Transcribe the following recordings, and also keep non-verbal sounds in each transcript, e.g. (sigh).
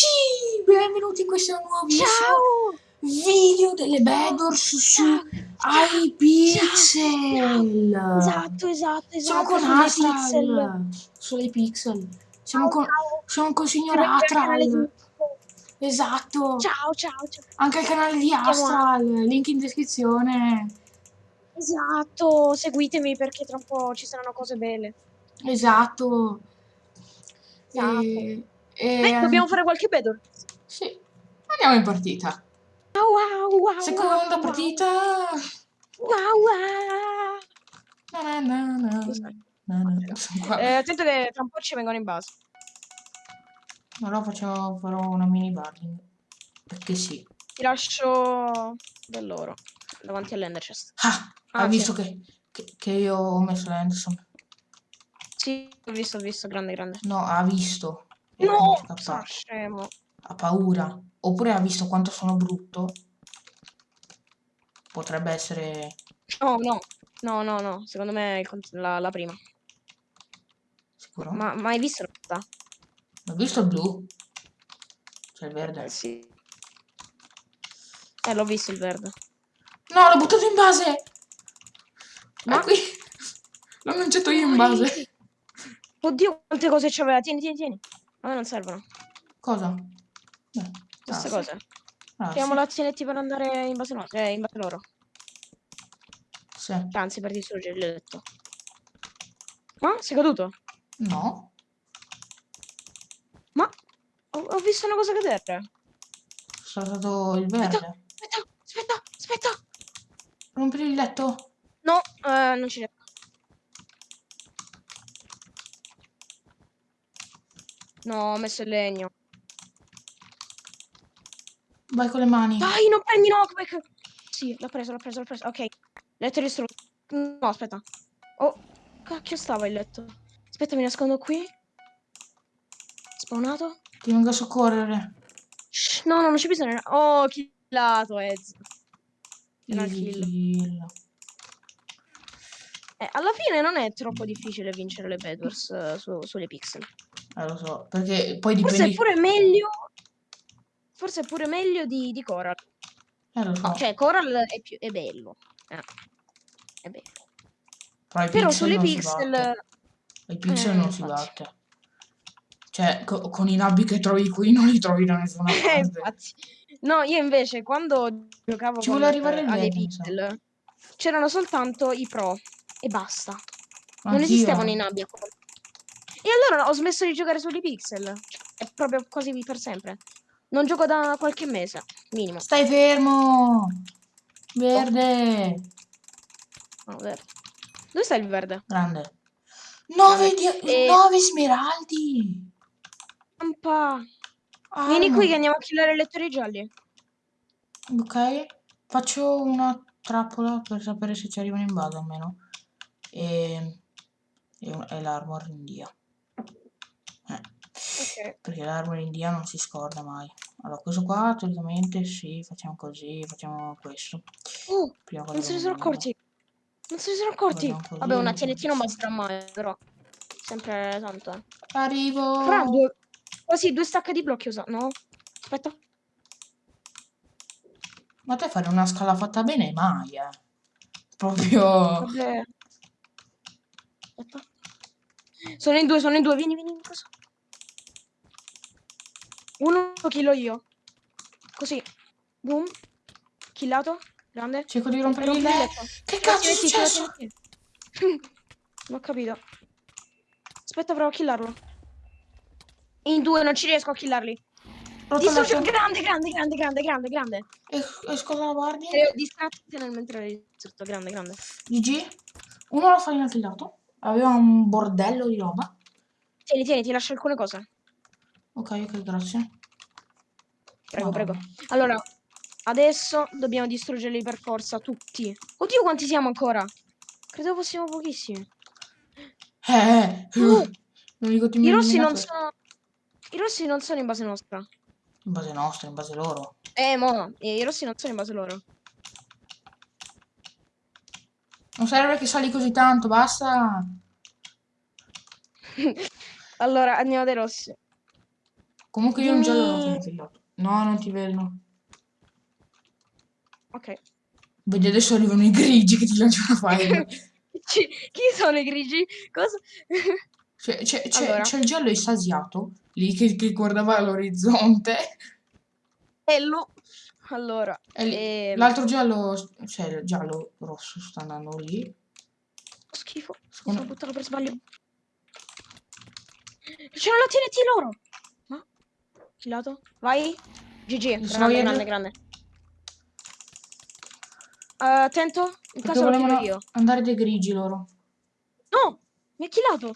Amici, benvenuti in questo nuovissimo Ciao! video delle Bedwars su iPixel. Esatto, esatto, esatto. Siamo con sulle Astral pixel. sull'iPixel. Siamo Ciao, con, ciao. siamo con il signor Astral. Esatto. Ciao, ciao, ciao. Anche il canale di Astral, link in descrizione. Esatto, seguitemi perché tra un po' ci saranno cose belle. Esatto. Esatto. E, e- Beh, dobbiamo fare qualche battle. Sì. Andiamo in partita. Wow, wow, wow. Seconda partita. Wow, wow. Na na na na. Scusa. Na na. Sono qua. Eh, attento che tra un po' ci vengono in base. Allora faccio, farò una mini barring. Perché sì. Ti lascio dell'oro davanti all'ender chest. Ah, Ah, ha sì. visto che, che, che io ho messo l'Anderson. Sì, ho visto, ho visto, grande, grande. No, ha visto. No, è scappato. scemo. Ha paura. Oppure ha visto quanto sono brutto. Potrebbe essere... No, no, no, no, no. Secondo me è la, la prima. Sicuro? Ma ma hai visto la? Ho visto il blu. C'è il verde. Eh, sì. Eh, l'ho visto il verde. No, l'ho buttato in base! Ma Ma- qui... L'ho lanciato io in base. Oddio, quante cose c'aveva. Tieni, tieni, tieni. A me non servono. Cosa? Beh, Queste ah, cose. Ah, Tiriamo sì. l'azionetti per andare in base, no, eh, in base loro. Sì. Anzi, per distruggere il letto. Ma? Sei caduto? No. Ma? Ho, ho visto una cosa cadere. È stato il verde. Aspetta, aspetta, aspetta. Rompere il letto. No, eh, non ci riesco. No, ho messo il legno. Vai con le mani. Dai, non prendi knockback! Sì, l'ho preso, l'ho preso, l'ho preso. Ok, letto distrutto. No, aspetta. Oh, cacchio stava il letto. Aspetta, mi nascondo qui. Spawnato. Ti vengo a soccorrere. Shh, no, no, non c'è bisogno. Oh, killato, Ez. Era kill. kill. Eh, alla fine non è troppo difficile vincere le Bedwars eh, su- sulle pixel. Eh, lo so. Perché poi Forse dipendi... è pure meglio. Forse è pure meglio di, di Coral. Eh, lo so. Cioè, Coral è, più, è bello. Eh, È bello. Però, Però sulle non pixel. I pixel Eh, non si batte. Cioè, co- con i nabbi che trovi qui non li trovi da nessuna (laughs) Eh, parte. No, io invece quando giocavo Ci con, arrivare mi sa. pixel c'erano soltanto i pro e basta. Non Anch'io, esistevano eh. i nabbi a quel- E allora ho smesso di giocare sugli pixel. È proprio così per sempre. Non gioco da qualche mese, minimo. Stai fermo! Verde! No, vero. Dove sta il verde? Grande. Nove, Vabbè. di- E- nove smeraldi! Campa. Vieni Arma. qui che andiamo a killare i lettori gialli. Ok. Faccio una trappola per sapere se ci arrivano in base almeno. E, e, un- e l'armor in dia. Perché l'armor in dia non si scorda mai. Allora, questo qua teoricamente sì, facciamo così, facciamo questo. Oh, cosa non se ne sono accorti. Non se ne sono accorti. Vabbè, una TNT non basterà mai, però. Sempre tanto. eh. Arrivo! Fra due... Quasi due stacche di blocchi usa. No? Aspetta. Ma te fare una scala fatta bene mai, eh. Proprio... Vabbè. Aspetta. Sono in due, sono in due. Vieni, vieni. Cosa? Uno lo killo io. Così. Boom. Killato. Grande. Cerco di rompere il letto. Che cazzo è successo? Non (laughs) ho capito. Aspetta, provo a killarlo. In due non ci riesco a killarli. Distrugge- grande, grande, grande, grande, grande, grande. Es- Esco dalla guardia. Ero distratto nel mentre eri distrutto. Grande, grande. GG. Uno l'ha farina killato. Aveva un bordello di roba. Tieni, tieni, ti lascio alcune cose. Ok, ok, grazie. Prego, Madonna. prego. Allora, adesso dobbiamo distruggerli per forza tutti. Oddio, quanti siamo ancora? Credevo fossimo pochissimi. Eh, eh. Uh, Non dico ti I rossi non sono... I rossi non sono in base nostra. In base nostra, in base loro. Eh, mo, eh, i rossi non sono in base loro. Non serve che sali così tanto, basta. (laughs) Allora, andiamo dai rossi. Comunque io un giallo l'ho Dimmi- confillato. No, non ti vedo. Ok. Vedi, adesso arrivano i grigi che ti lanciano fire. (laughs) Ci- Chi sono i grigi? Cosa? C'è, Allora. il giallo estasiato, lì che, che guardava all'orizzonte. E lo... Allora, E ehm, l'altro giallo, cioè il giallo rosso sta andando lì. schifo. Sono buttato per sbaglio. C'era la TNT loro. Killato? Vai. GG. Grande, grande, grande. Eh, attento. In caso lo volevano io. andare dei grigi loro. No! Mi ha killato.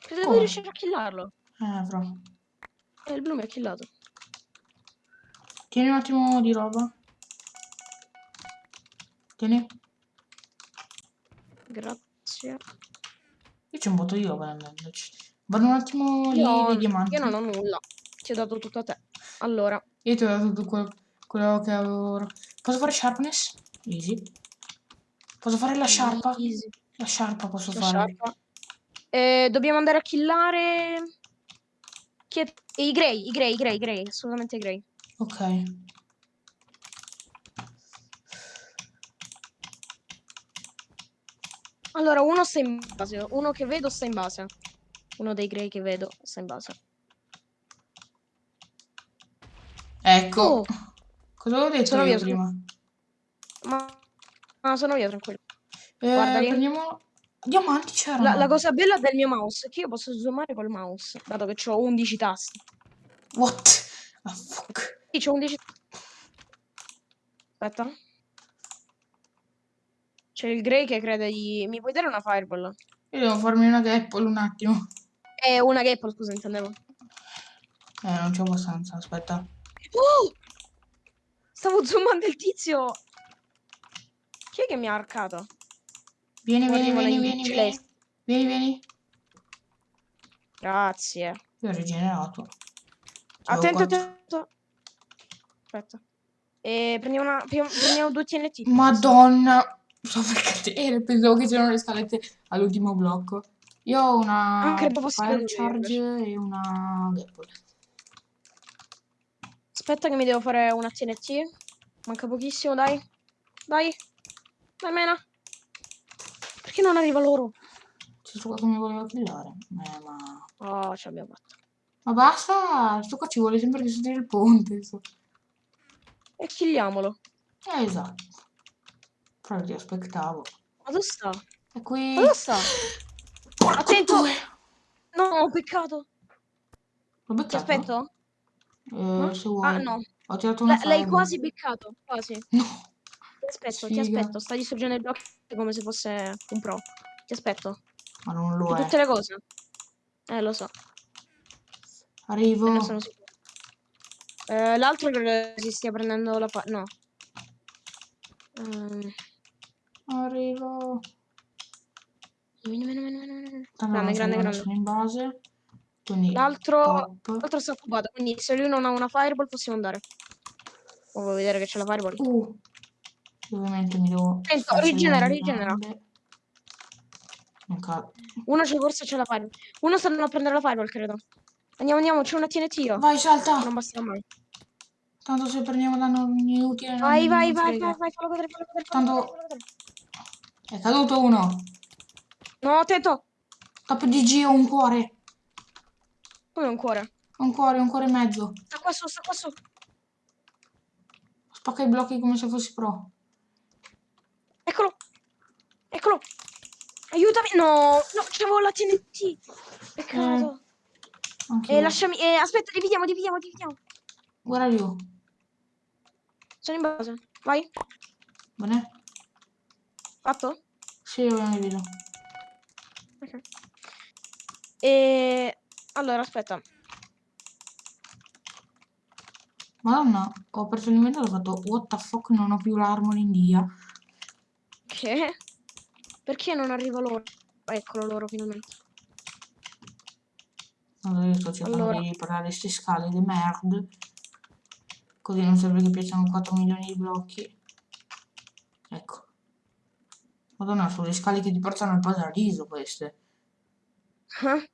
Credevo Come? di riuscire a killarlo. Eh, però. E il blu mi ha killato. Tieni un attimo di roba. Tieni. Grazie. Io c'è un botto di roba andandoci. Vado un attimo lì Io, dei diamanti. io non ho nulla. Ti ho dato tutto a te. Allora, Io ti ho dato tutto quello, quello che avevo. ora. Posso fare sharpness? Easy. Posso fare la sciarpa? easy. La sciarpa posso La fare. sciarpa. Eh, dobbiamo andare a killare. Chi è? I grey, i grey, i grey, i grey, assolutamente i grey. Ok. Allora, uno sta in base, uno che vedo sta in base. Uno dei grey che vedo sta in base. Ecco. Oh. Cosa avevo detto Sono io sono- prima? Ma, ma sono io, tranquillo. Eh, Guarda lì. prendiamo... Diamanti c'erano. La, la cosa bella del mio mouse è che io posso zoomare col mouse, dato che ho 11 tasti. What? Ah, fuck. Sì, c'ho 11. Aspetta. C'è il Grey che crede di. Mi puoi dare una fireball? Io devo farmi una gapple un attimo. Eh, una gapple, scusa, intendevo. Eh, non c'ho abbastanza, aspetta. Oh! Stavo zoomando il tizio. Chi è che mi ha arcato? Vieni, vieni, vieni, vieni, vieni. Vieni, vieni. Grazie. Io ho rigenerato. Ciao, Attento, attento. Aspetta. E prendiamo, una, prendiamo due TNT. Madonna. Sto per cadere. Pensavo che c'erano le scalette all'ultimo blocco. Io ho una Ah, credo fosse fire charge e una gapple. Aspetta che mi devo fare una TNT. Manca pochissimo, dai. Dai. Dai, mena. Perché non arriva loro? C'è sto qua che mi voleva killare. Eh, ma... Oh, ce l'abbiamo fatta. Ma basta. Sto qua ci vuole sempre distruggere il ponte. sto- E killiamolo. Eh, esatto. Però ti aspettavo. Ma dove sta? E qui... Ma dove sta? Attento! No, peccato. L'ho Ti beccato? aspetto? Eh, se vuoi. Ah, no. Ho tirato una L- l'hai quasi beccato. Quasi. (laughs) No. Ti aspetto, ti Sfiga. aspetto. Stai distruggendo il blocco come se fosse un pro. Ti aspetto. Ma non lo Di è. tutte le cose. Eh, lo so. Arrivo. Eh, l'altro credo si stia prendendo la pa... No. Ehm, Arrivo. meno, meno, meno, meno, meno. Tanto Grande, grande, grande. sono in base. Quindi L'altro l'altro sta occupato, quindi se lui non ha una fireball possiamo andare. Oh, vuoi vedere che c'è la fireball? Uh. Ovviamente mi devo... Sfacciare rigenera, rigenera. ca- Uno c'è forse c'è la fireball. Uno sta andando a prendere la fireball, credo. Andiamo, andiamo, c'è una TNT io. Vai, salta! Non basterà mai. Tanto se prendiamo danno inutile Vai, vai, vai, vai, vai, fallo vedere, fallo vedere, Tanto-. È caduto uno. No, attento! Top DG ho un cuore. Come un cuore? Un cuore, un cuore e mezzo. Sta qua su, sta qua su. Spacca i blocchi come se fossi pro. Eccolo! Eccolo! Aiutami! No! No, c'avevo la TNT! Peccato. Anche Eh, lasciami... Eh, aspetta, dividiamo, dividiamo, dividiamo. Guarda io. Sono in base. Vai. Bene? Fatto? Sì, io mi vedo. Ok. E... Allora, aspetta. Madonna, ho aperto l'inventario e ho fatto What the fuck, non ho più dia. Che? Perché non arriva loro? Eccolo loro, finalmente. Allora io sto cercando Allora. di riparare queste scale di merda. Così non serve che piacciono 4 milioni di blocchi. Ecco. Madonna, sono le scale che ti portano al paradiso queste. Ah.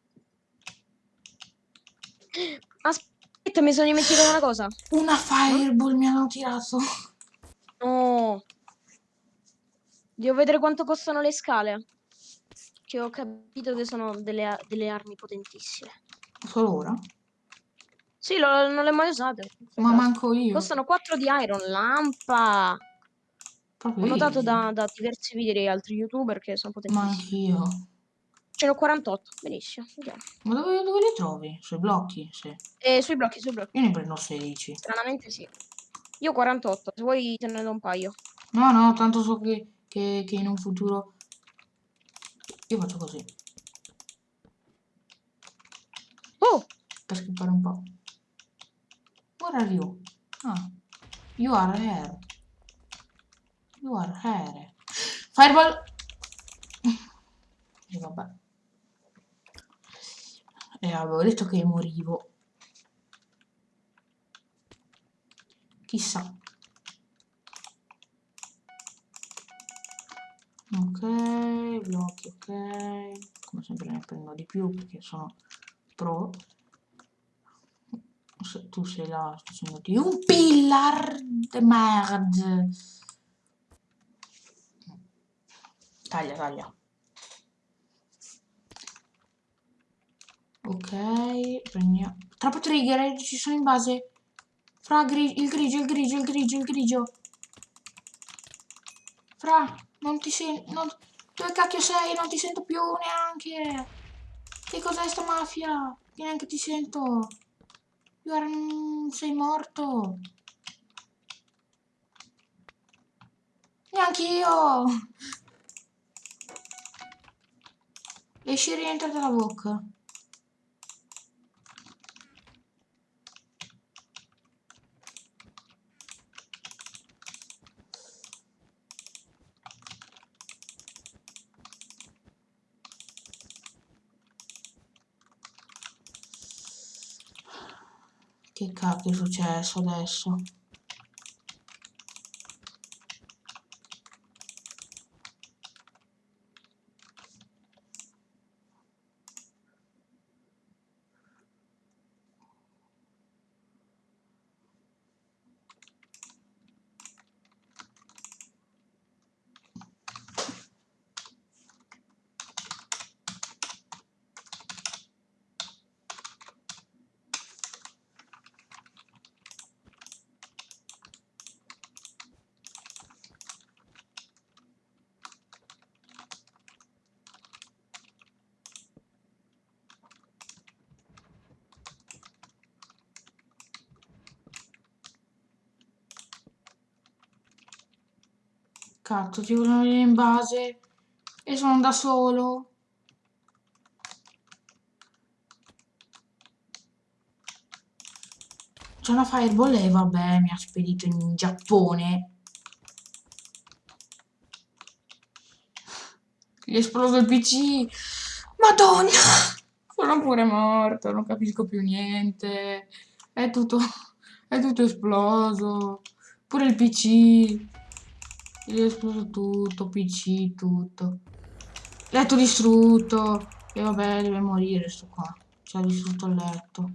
Aspetta, mi sono dimenticato una cosa. Una fireball mi hanno tirato. No. Devo vedere quanto costano le scale. Che ho capito che sono delle, delle armi potentissime. Solo ora? Sì, lo- non le ho mai usate. Ma manco io. Costano 4 di iron, lampa. Proprio Ho notato da, da diversi video di altri youtuber che sono Ma potentissimi. anch'io. Ce n'ho 48, benissimo. andiamo. Ma dove, dove li trovi? Sui blocchi? Sì. E sui blocchi, sui blocchi. Io ne prendo 16. Stranamente sì. Io 48, se vuoi te ne do un paio. No, no, tanto so che, che, che in un futuro... Io faccio così. Oh! Per skippare un po'. Where are you? Ah. You are here. You are here. Fireball! (laughs) E vabbè. E avevo detto che morivo. Chissà. Ok, blocchi, ok. Come sempre ne prendo di più perché sono pro. Tu sei là facendoti un pillar de merde. Taglia, taglia. Ok, prendiamo. Troppo trigger, eh, ci sono in base. Fra gri- il grigio, il grigio, il grigio, il grigio. Fra, non ti sento. Dove cacchio sei? Non ti sento più neanche. Che cos'è sta mafia? Che neanche ti sento. Sei morto. Neanch'io. Esci e rientra dalla bocca. Che cacchio è successo adesso? Cazzo, ti vogliono venire in base e sono da solo. C'è una fireball e vabbè, mi ha spedito in Giappone. Gli è esploso il PC. Madonna! Sono pure morto, non capisco più niente. È tutto, (laughs) è tutto esploso. Pure il PC. Gli è esploso tutto, PC, tutto. Letto distrutto. E vabbè, deve morire sto qua. Ci ha distrutto il letto.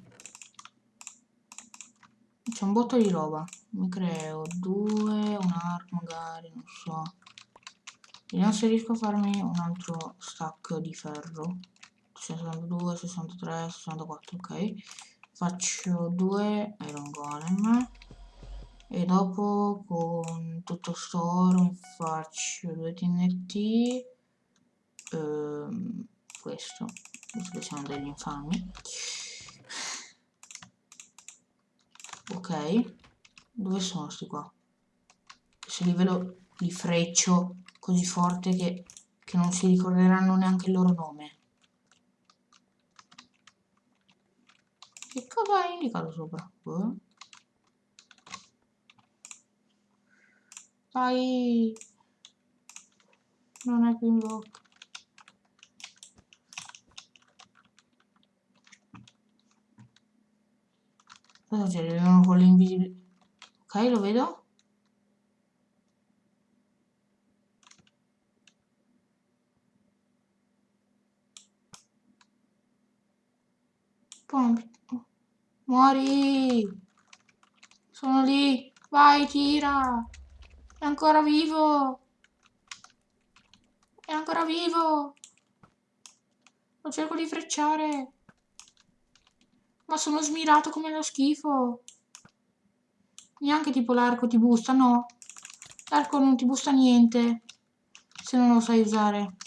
C'è un botto di roba. Mi creo due, un arc magari, non so. Vediamo se riesco a farmi un altro stack di ferro. 62, 63, 64, ok. Faccio due iron golem. E dopo con tutto sto oro faccio due TNT. Ehm, questo, visto che siamo degli infami. Ok, dove sono sti qua? Se li vedo li freccio così forte che, che non si ricorderanno neanche il loro nome. Che cosa ha indicato sopra? Boh. Dai! Non è più in bocca. Cosa c'è? Arrivano con le invisibili. Ok, lo vedo. Non- Muori! Sono lì! Vai, tira! È ancora vivo! È ancora vivo! Lo cerco di frecciare! Ma sono smirato come lo schifo! Neanche tipo l'arco ti busta, no? L'arco non ti busta niente se non lo sai usare.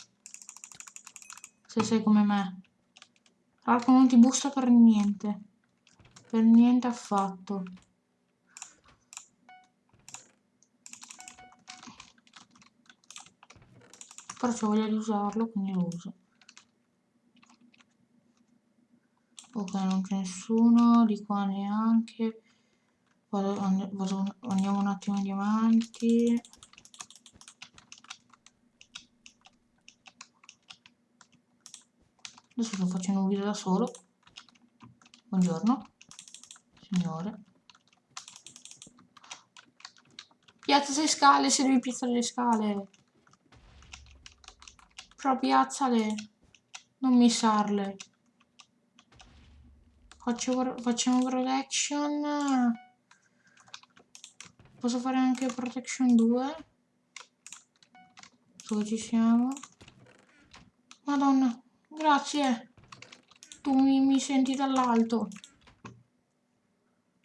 Se sei come me. L'arco non ti busta per niente. Per niente affatto. Però c'ho voglia di usarlo, quindi lo uso. Ok, non c'è nessuno, di qua neanche. Vado, vado, andiamo un attimo in diamanti. Adesso sto facendo un video da solo. Buongiorno, signore. Piazza le scale se devi piazzare le scale. Però piazzale. Non missarle. Faccio, facciamo protection. Posso fare anche protection 2. Dove ci siamo? Madonna. Grazie. Tu mi, mi senti dall'alto.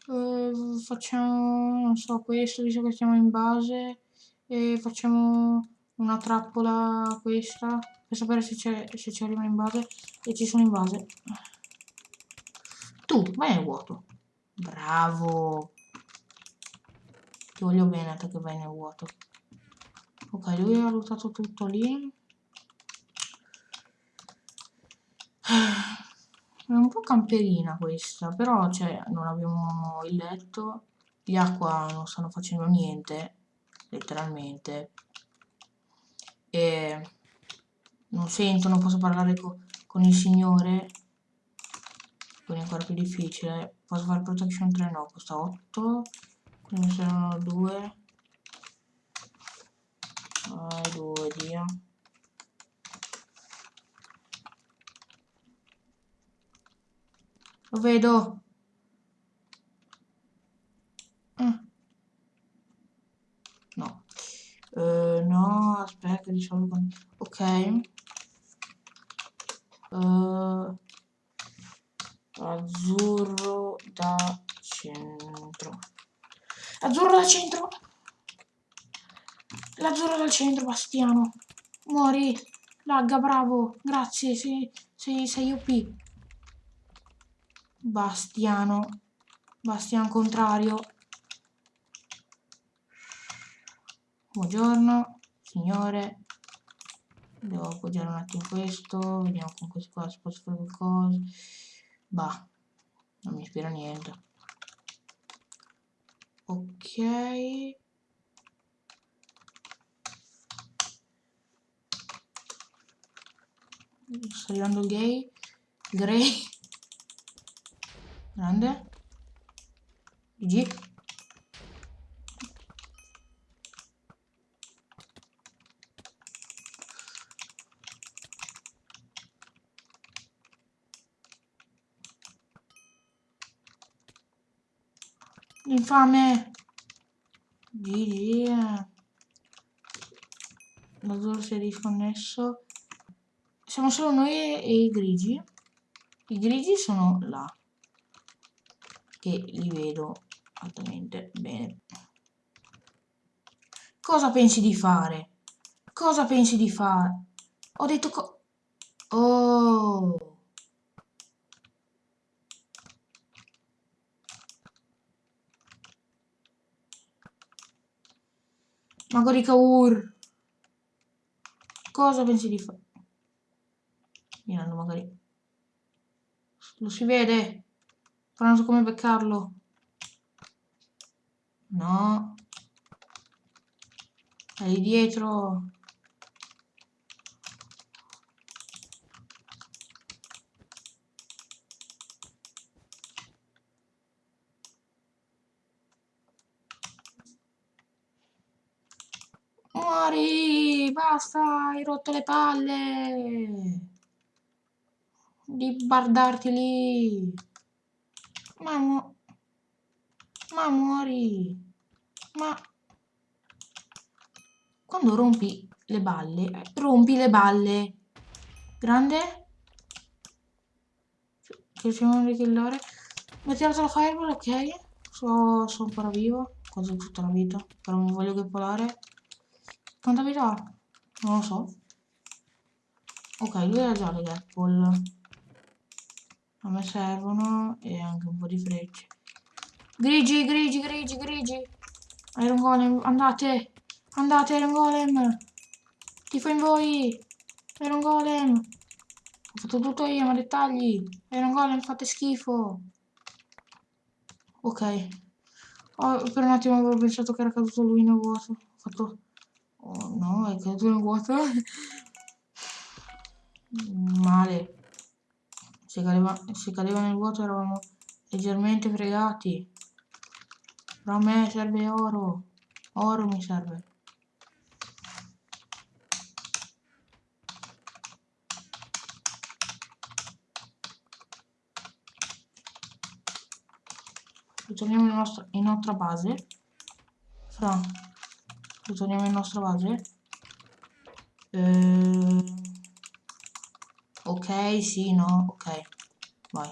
Uh, facciamo, non so, questo, visto che siamo in base. E facciamo una trappola questa. Per sapere se c'è se ci arriva in base. E ci sono in base. Tu, vai nel vuoto. Bravo. Ti voglio bene te che vai nel vuoto. Ok, lui ha lottato tutto lì. È un po' camperina questa, però cioè, non abbiamo il letto, gli acqua non stanno facendo niente, letteralmente. E non sento, non posso parlare co con il signore, quindi è ancora più difficile. Posso fare protection 3? No, costa 8, quindi mi servono 2. Vai, 2, Dio. Lo vedo. Mm. No. Uh, no, aspetta, diciamo con... Ok. Uh, azzurro da centro. Azzurro da centro. L'azzurro dal centro, Bastiano. Muori. Lagga, bravo. Grazie, sei, sei, sei OP. Bastiano. Bastiano contrario. Buongiorno, signore. Devo appoggiare un attimo questo. Vediamo con questo qua se posso fare qualcosa. Bah, non mi ispira niente. Ok. Sta arrivando gay. Grey. Grande. GG. Infame. GG. L'azzurro si è disconnesso. Siamo solo noi e i grigi. I grigi sono là che li vedo altamente bene. Cosa pensi di fare? Cosa pensi di fare? Ho detto co... Oh... Magari Kaur. Cosa pensi di fare? Mirando magari. Lo si vede? Però non so come beccarlo. No. È lì dietro. Basta! Hai rotto le palle! Di bardarti lì! Ma mu... Ma muori! Ma... Quando rompi le balle... eh, rompi le balle! Grande? Che c'è un rikillare. Mi ha tirato la fireball, ok. So, sono ancora vivo. Quasi tutta la vita. Però mi voglio ghippolare. Quanta vita ha? Non lo so. Ok, lui ha già le gapple. A me servono e anche un po' di frecce. Grigi, grigi, grigi, grigi. Iron Golem, andate. Andate, Iron Golem. Tifo in voi. Iron Golem. Ho fatto tutto io, ma dettagli. Iron Golem, fate schifo. Ok. Oh, per un attimo avevo pensato che era caduto lui nel vuoto. Ho fatto... Oh no, è caduto nel vuoto. Male. Se cadeva, se cadeva nel vuoto eravamo leggermente fregati. Però a me serve oro. Oro mi serve. Ritorniamo in, nostra, in nostra base. Fra. Ritorniamo in nostra base. Ehm... Ok, sì, no, ok. Vai.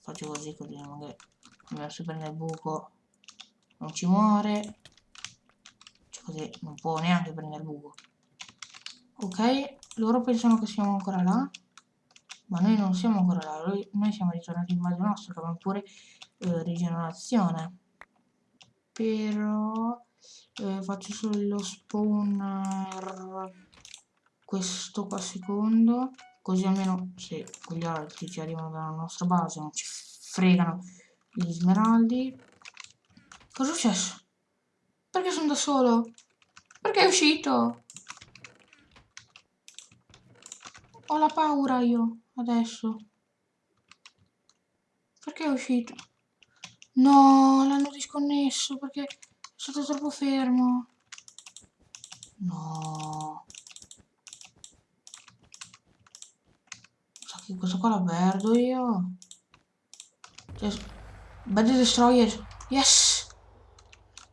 Faccio così così magari non si prende il buco non ci muore cioè così non può neanche prendere il buco ok loro pensano che siamo ancora là ma noi non siamo ancora là noi siamo ritornati in base nostra che abbiamo pure eh, rigenerazione però eh, faccio solo lo spawner questo qua secondo così almeno se quegli altri ci arrivano dalla nostra base non ci fregano gli smeraldi cosa è successo? perché sono da solo? perché è uscito? ho la paura io adesso perché è uscito? No, l'hanno disconnesso perché è stato troppo fermo. No. Sa che questo qua la perdo io. Bad Destroyer. Yes.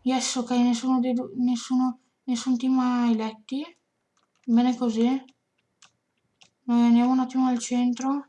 Yes, ok, nessuno dei due, nessuno, nessun team ha letti. Bene così. Andiamo un attimo al centro.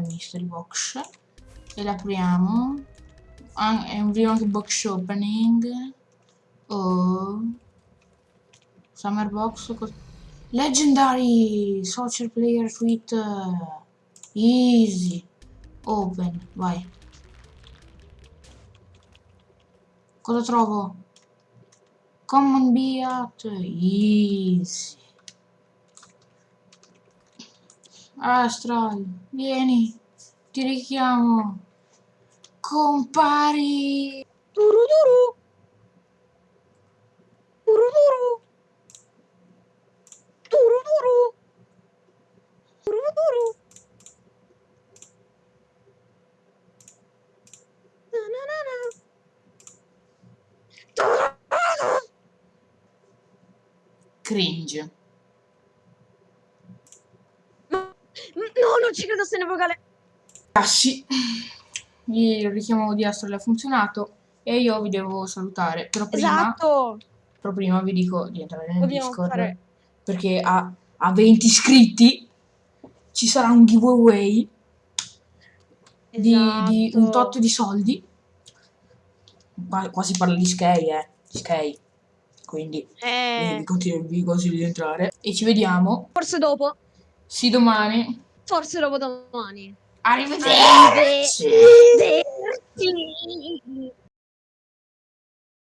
Mystery box. E l'apriamo è video anche box opening. Oh. summer box legendary social player suite easy. Open vai. Cosa trovo? Common beat easy Astral, vieni, ti richiamo. Compari! Duruduru! Duruduru! Duruduru! Duruduru! Na na na! Cringe. Ci credo se ne vocale. Cassi, il richiamo di Astrel ha funzionato e io vi devo salutare. Però prima, Esatto. però prima vi dico di entrare nel Dobbiamo Discord fare- perché a, a 20 iscritti ci sarà un giveaway di, di un Esatto. tot di soldi. Qua, qua si parla di Sky, eh. Sky. Quindi eh, vi, consiglio, vi consiglio di entrare. E ci vediamo. forse dopo. Sì, domani. Forse dopo domani. Arrivederci. Arrivederci.